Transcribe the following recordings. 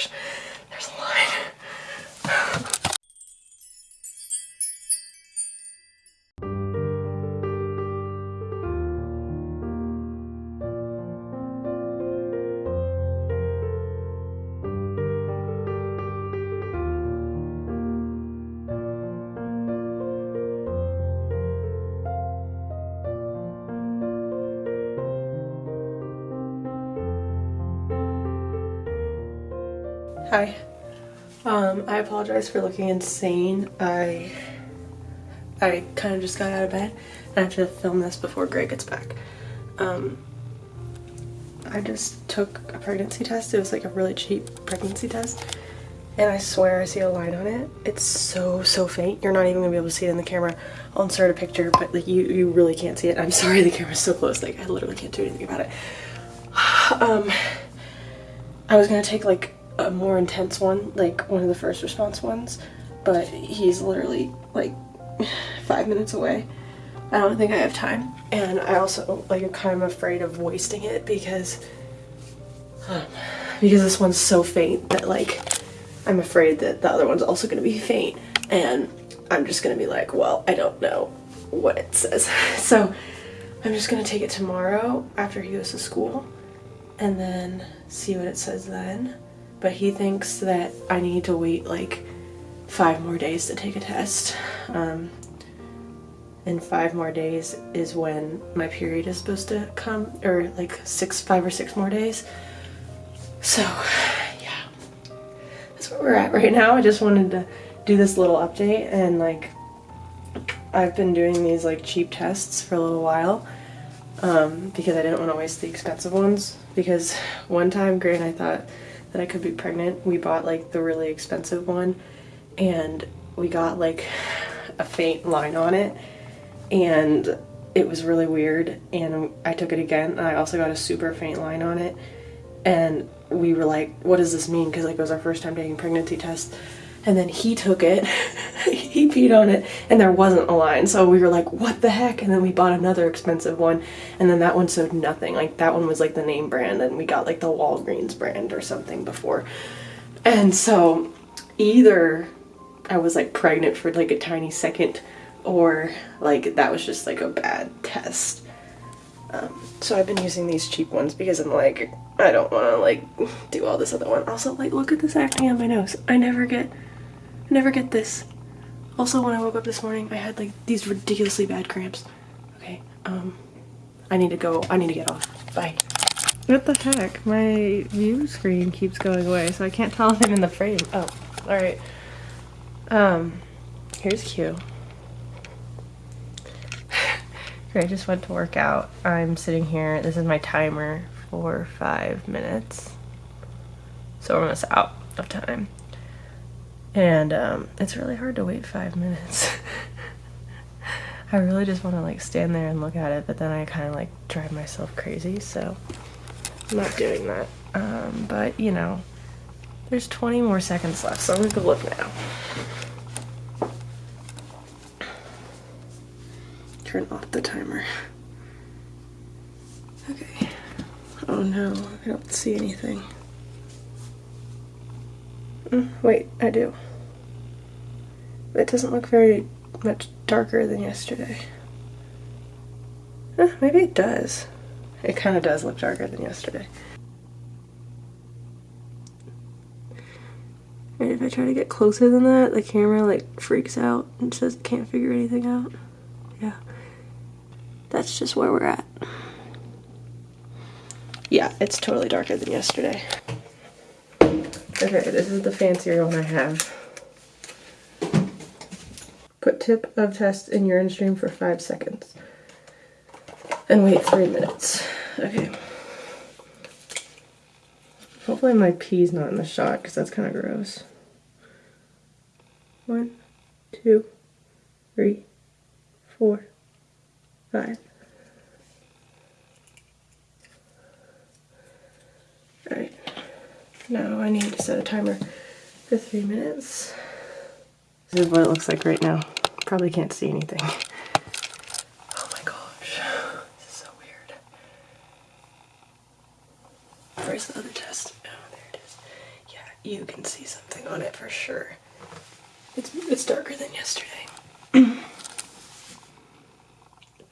gosh, there's a line. Hi. Um, I apologize for looking insane. I I kind of just got out of bed and I have to film this before Greg gets back. Um, I just took a pregnancy test. It was like a really cheap pregnancy test. And I swear I see a line on it. It's so, so faint. You're not even gonna be able to see it in the camera. I'll insert a picture, but like you, you really can't see it. I'm sorry the camera's so close. Like I literally can't do anything about it. Um, I was gonna take like a more intense one, like one of the first response ones, but he's literally like five minutes away. I don't think I have time, and I also like am kind of afraid of wasting it because um, because this one's so faint that like I'm afraid that the other one's also gonna be faint, and I'm just gonna be like, well, I don't know what it says, so I'm just gonna take it tomorrow after he goes to school, and then see what it says then but he thinks that I need to wait like five more days to take a test. Um, and five more days is when my period is supposed to come, or like six, five or six more days. So, yeah, that's where we're at right now. I just wanted to do this little update and like I've been doing these like cheap tests for a little while um, because I didn't want to waste the expensive ones because one time Grant I thought that I could be pregnant, we bought like the really expensive one and we got like a faint line on it and it was really weird and I took it again and I also got a super faint line on it and we were like what does this mean? Because like it was our first time taking pregnancy tests and then he took it he peed on it and there wasn't a line. So we were like what the heck? And then we bought another expensive one and then that one showed nothing. Like that one was like the name brand and we got like the Walgreens brand or something before. And so either I was like pregnant for like a tiny second or like that was just like a bad test. Um, so I've been using these cheap ones because I'm like I don't want to like do all this other one. Also like look at this acne on my nose. I never get never get this. Also, when I woke up this morning, I had like these ridiculously bad cramps. Okay, um, I need to go. I need to get off. Bye. What the heck? My view screen keeps going away, so I can't tell if I'm in the frame. Oh, alright. Um, here's Q. I just went to work out. I'm sitting here. This is my timer for five minutes. So we're almost out of time. And um, it's really hard to wait five minutes. I really just want to like stand there and look at it, but then I kind of like drive myself crazy, so I'm not doing that. Um, but you know, there's 20 more seconds left, so I'm gonna go look now. Turn off the timer. Okay. Oh no, I don't see anything. Mm, wait, I do. It doesn't look very much darker than yesterday. Eh, maybe it does. It kind of does look darker than yesterday. And if I try to get closer than that, the camera like freaks out and says it can't figure anything out. Yeah. That's just where we're at. Yeah, it's totally darker than yesterday. Okay, this is the fancier one I have. Put tip of test in urine stream for five seconds. And wait three minutes. Okay. Hopefully my pee's not in the shot because that's kind of gross. One, two, three, four, five. Alright. Now I need to set a timer for three minutes. This is what it looks like right now. Probably can't see anything. Oh my gosh, this is so weird. Where's the other test? Oh, there it is. Yeah, you can see something on it for sure. It's, it's darker than yesterday.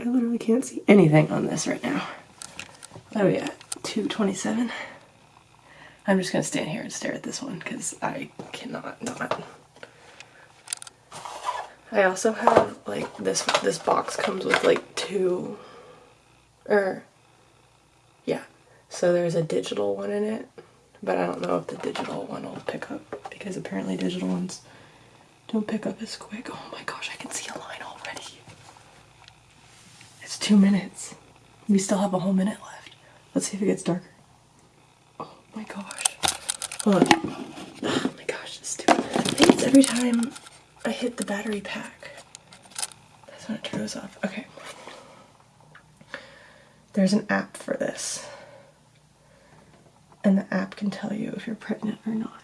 I literally can't see anything on this right now. Oh yeah, 227? I'm just gonna stand here and stare at this one because I cannot not. I also have like this this box comes with like two or yeah. So there's a digital one in it, but I don't know if the digital one will pick up because apparently digital ones don't pick up as quick. Oh my gosh, I can see a line already. It's two minutes. We still have a whole minute left. Let's see if it gets darker. Oh my gosh. Hold on. Oh my gosh, it's stupid. I think it's every time I hit the battery pack. That's when it turns off. Okay. There's an app for this. And the app can tell you if you're pregnant or not.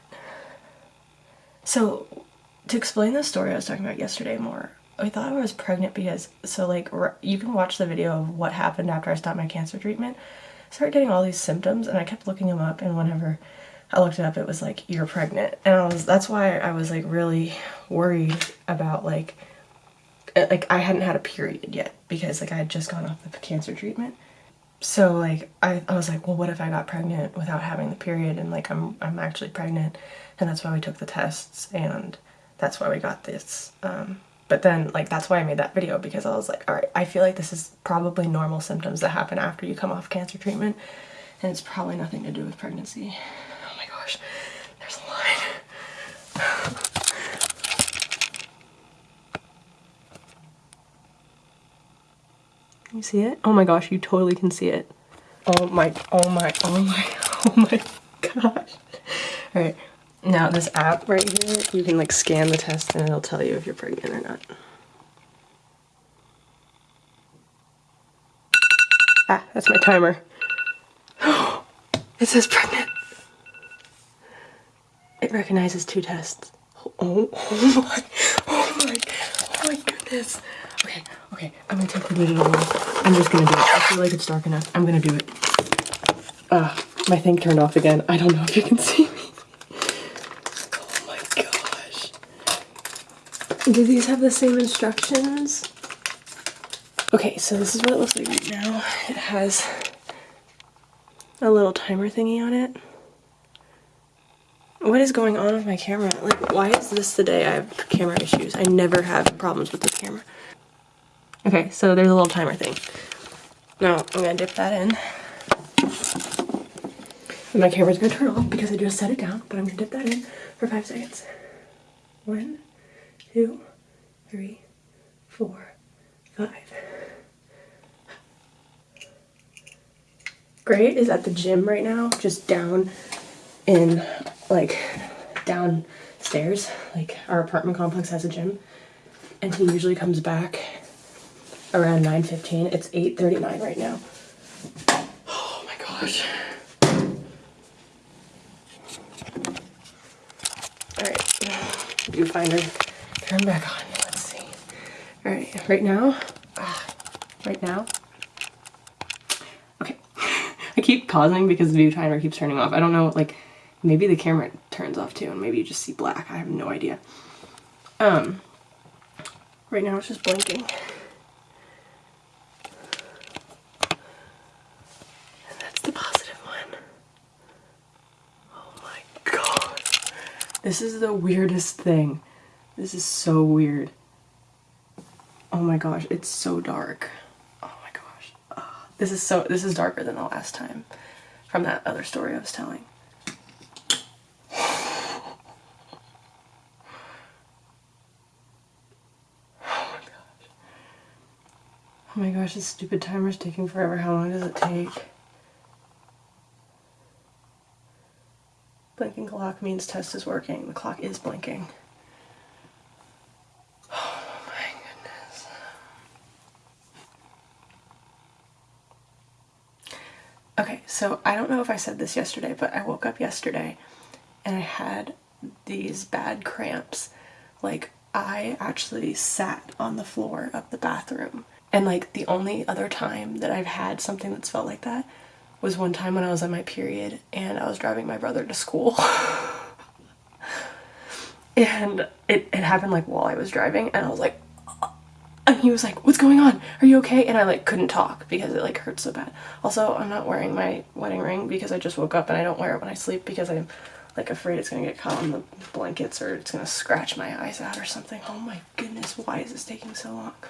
So, to explain the story I was talking about yesterday more, I thought I was pregnant because, so like, you can watch the video of what happened after I stopped my cancer treatment. Started getting all these symptoms and I kept looking them up and whenever I looked it up it was like, you're pregnant. And I was, that's why I was like really worried about like, uh, like I hadn't had a period yet because like I had just gone off the cancer treatment. So like, I, I was like, well, what if I got pregnant without having the period and like I'm, I'm actually pregnant and that's why we took the tests and that's why we got this. Um, but then like that's why I made that video because I was like, all right, I feel like this is probably normal symptoms that happen after you come off cancer treatment and it's probably nothing to do with pregnancy. Oh my gosh, there's a line. You see it? Oh my gosh, you totally can see it. Oh my, oh my, oh my, oh my gosh. All right, now this app right here, you can like scan the test and it'll tell you if you're pregnant or not. Ah, that's my timer. it says pregnant. It recognizes two tests. Oh, oh my, oh my, oh my goodness. Okay, okay, I'm gonna take the digital one. I'm just gonna do it. I feel like it's dark enough. I'm gonna do it. Ah, uh, my thing turned off again. I don't know if you can see Do these have the same instructions? Okay, so this is what it looks like right now. It has a little timer thingy on it. What is going on with my camera? Like, why is this the day I have camera issues? I never have problems with this camera. Okay, so there's a little timer thing. Now, I'm gonna dip that in. And my camera's gonna turn off because I just set it down, but I'm gonna dip that in for five seconds. One, two, three, four, five. Gray is at the gym right now, just down in like downstairs. Like our apartment complex has a gym. And he usually comes back around 9.15. It's 8.39 right now. Oh my gosh. Alright, viewfinder turn back on. Let's see. All right, right now, ah, right now. Okay, I keep pausing because the view timer keeps turning off. I don't know, like, maybe the camera turns off too, and maybe you just see black. I have no idea. Um, right now it's just blinking. And that's the positive one. Oh my god. This is the weirdest thing. This is so weird. Oh my gosh, it's so dark. Oh my gosh. Oh, this is so this is darker than the last time from that other story I was telling. Oh my gosh. Oh my gosh, this stupid timer's taking forever. How long does it take? Blinking clock means test is working. The clock is blinking. Okay, so I don't know if I said this yesterday, but I woke up yesterday and I had these bad cramps. Like, I actually sat on the floor of the bathroom. And like, the only other time that I've had something that's felt like that was one time when I was on my period and I was driving my brother to school. and it, it happened like while I was driving, and I was like, he was like, "What's going on? Are you okay?" And I like couldn't talk because it like hurt so bad. Also, I'm not wearing my wedding ring because I just woke up and I don't wear it when I sleep because I'm like afraid it's gonna get caught on the blankets or it's gonna scratch my eyes out or something. Oh my goodness, why is this taking so long?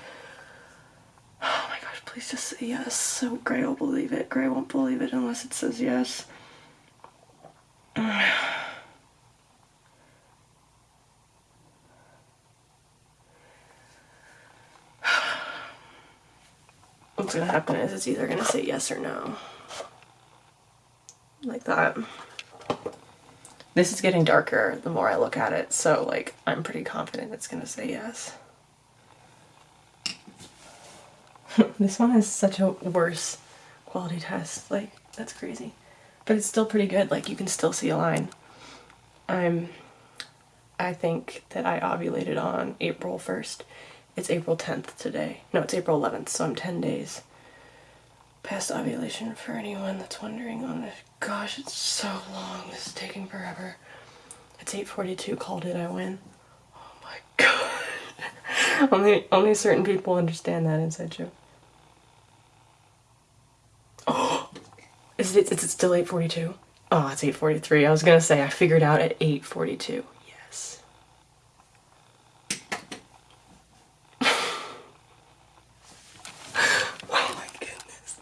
Oh my gosh, please just say yes. So Gray will believe it. Gray won't believe it unless it says yes. What's gonna happen is it's either gonna say yes or no. Like that. This is getting darker the more I look at it, so like I'm pretty confident it's gonna say yes. this one is such a worse quality test. Like, that's crazy. But it's still pretty good. Like, you can still see a line. I'm, I think that I ovulated on April 1st. It's April 10th today. No, it's April 11th, so I'm 10 days past ovulation for anyone that's wondering on it. Gosh, it's so long. This is taking forever. It's 8.42, called it, I win. Oh my god. only, only certain people understand that inside joke. Oh, is it, is it still 8.42? Oh, it's 8.43. I was gonna say, I figured out at 8.42. Yes. oh my goodness.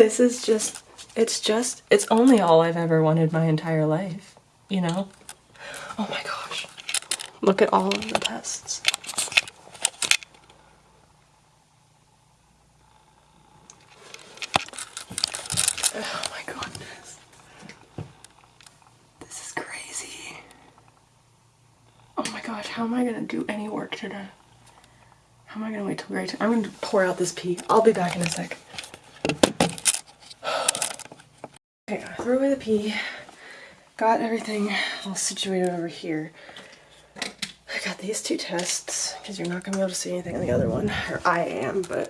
This is just, it's just, it's only all I've ever wanted my entire life, you know? Oh my gosh. Look at all of the tests. Oh my goodness. This is crazy. Oh my gosh, how am I gonna do any work today? How am I gonna wait till Gray? I'm gonna pour out this pee. I'll be back in a sec. Okay, I threw away the pee. Got everything all situated over here. I got these two tests because you're not gonna be able to see anything on the other one. Or I am, but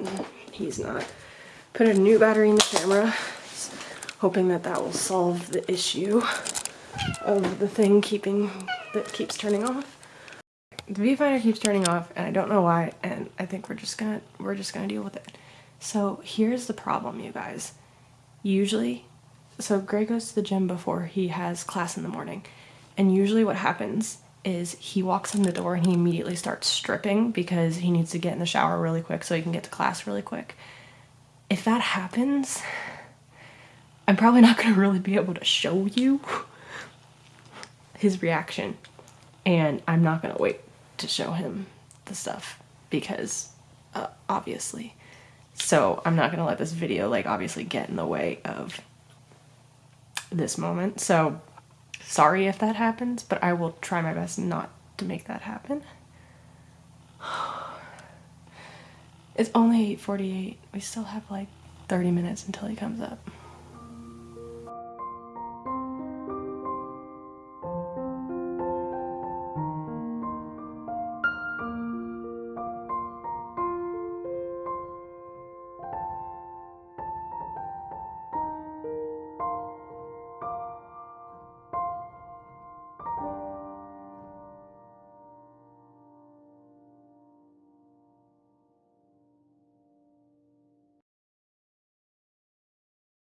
he's not. Put a new battery in the camera hoping that that will solve the issue of the thing keeping that keeps turning off. The viewfinder keeps turning off and I don't know why and I think we're just gonna we're just gonna deal with it. So here's the problem you guys. Usually so Gray goes to the gym before he has class in the morning and usually what happens is he walks in the door and he immediately starts stripping because he needs to get in the shower really quick so he can get to class really quick. If that happens, I'm probably not going to really be able to show you his reaction. And I'm not going to wait to show him the stuff because uh, obviously. So I'm not going to let this video like obviously get in the way of this moment. So sorry if that happens, but I will try my best not to make that happen. It's only 8.48. We still have like 30 minutes until he comes up.